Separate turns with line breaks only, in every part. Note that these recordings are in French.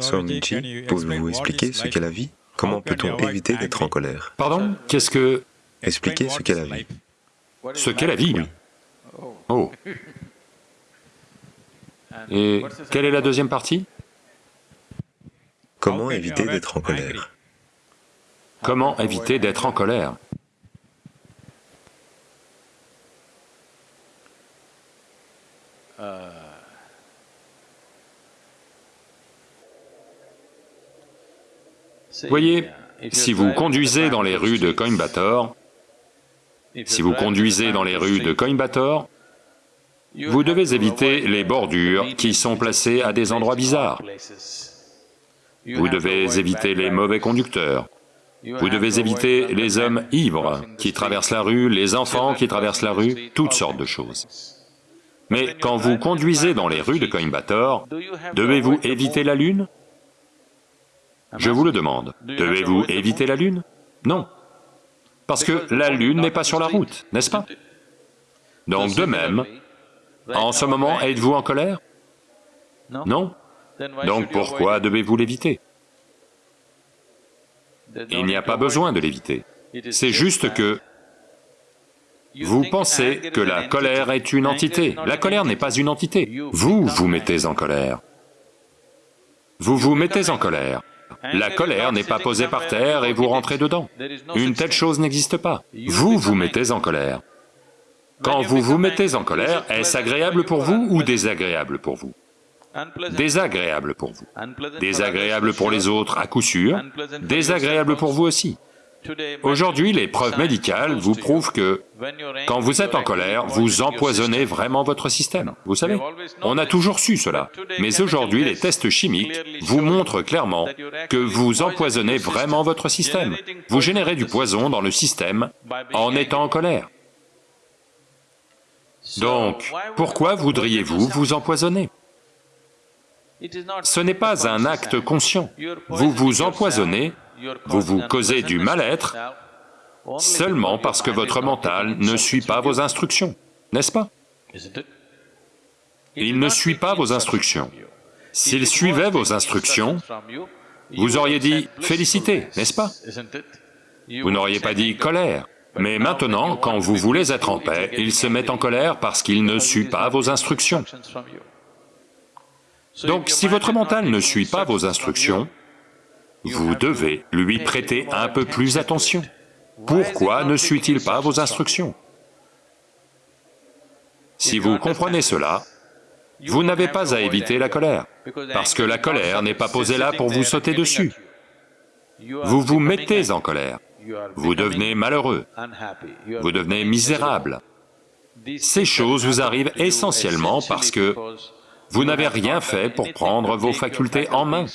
Swamiji, pouvez-vous expliquer ce qu'est la vie? Comment peut-on éviter d'être en colère?
Pardon? Qu'est-ce que...
Expliquez ce qu'est la vie.
Ce qu'est la vie Oh. Et quelle est la deuxième partie?
Comment éviter d'être en colère?
Comment éviter d'être en colère? Voyez, si vous conduisez dans les rues de Coimbatore, si vous conduisez dans les rues de Coimbatore, vous devez éviter les bordures qui sont placées à des endroits bizarres. Vous devez éviter les mauvais conducteurs. Vous devez éviter les hommes ivres qui traversent la rue, les enfants qui traversent la rue, toutes sortes de choses. Mais quand vous conduisez dans les rues de Coimbatore, devez-vous éviter la lune? Je vous le demande, devez-vous éviter la lune? Non. Parce que la lune n'est pas sur la route, n'est-ce pas? Donc de même, en ce moment, êtes-vous en colère? Non Donc pourquoi devez-vous l'éviter? Il n'y a pas besoin de l'éviter. C'est juste que vous pensez que la colère est une entité. La colère n'est pas une entité. Vous vous mettez en colère. Vous vous mettez en colère. La colère n'est pas posée par terre et vous rentrez dedans. Une telle chose n'existe pas. Vous vous mettez en colère. Quand vous vous mettez en colère, est-ce agréable pour vous ou désagréable pour vous Désagréable pour vous. Désagréable pour les autres à coup sûr, désagréable pour vous aussi. Aujourd'hui, les preuves médicales vous prouvent que quand vous êtes en colère, vous empoisonnez vraiment votre système, vous savez. On a toujours su cela, mais aujourd'hui les tests chimiques vous montrent clairement que vous empoisonnez vraiment votre système. Vous générez du poison dans le système en étant en colère. Donc, pourquoi voudriez-vous vous empoisonner? Ce n'est pas un acte conscient. Vous vous empoisonnez, vous vous causez du mal-être seulement parce que votre mental ne suit pas vos instructions, n'est-ce pas? Il ne suit pas vos instructions. S'il suivait vos instructions, vous auriez dit « félicité », n'est-ce pas? Vous n'auriez pas dit « colère ». Mais maintenant, quand vous voulez être en paix, il se met en colère parce qu'il ne suit pas vos instructions. Donc si votre mental ne suit pas vos instructions, vous devez lui prêter un peu plus attention. Pourquoi ne suit-il pas vos instructions Si vous comprenez cela, vous n'avez pas à éviter la colère, parce que la colère n'est pas posée là pour vous sauter dessus. Vous vous mettez en colère. Vous devenez malheureux, vous devenez misérable. Ces choses vous arrivent essentiellement parce que vous n'avez rien fait pour prendre vos facultés en main.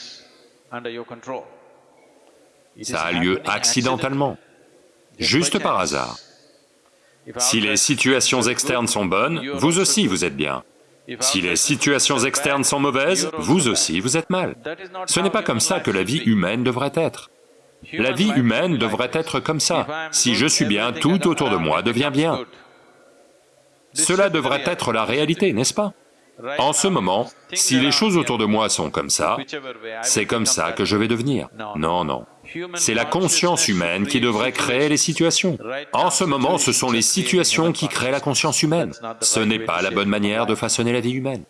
Ça a lieu accidentellement, juste par hasard. Si les situations externes sont bonnes, vous aussi vous êtes bien. Si les situations externes sont mauvaises, vous aussi vous êtes mal. Ce n'est pas comme ça que la vie humaine devrait être. La vie humaine devrait être comme ça. Si je suis bien, tout autour de moi devient bien. Cela devrait être la réalité, n'est-ce pas? En ce moment, si les choses autour de moi sont comme ça, c'est comme ça que je vais devenir. Non, non. C'est la conscience humaine qui devrait créer les situations. En ce moment, ce sont les situations qui créent la conscience humaine. Ce n'est pas la bonne manière de façonner la vie humaine.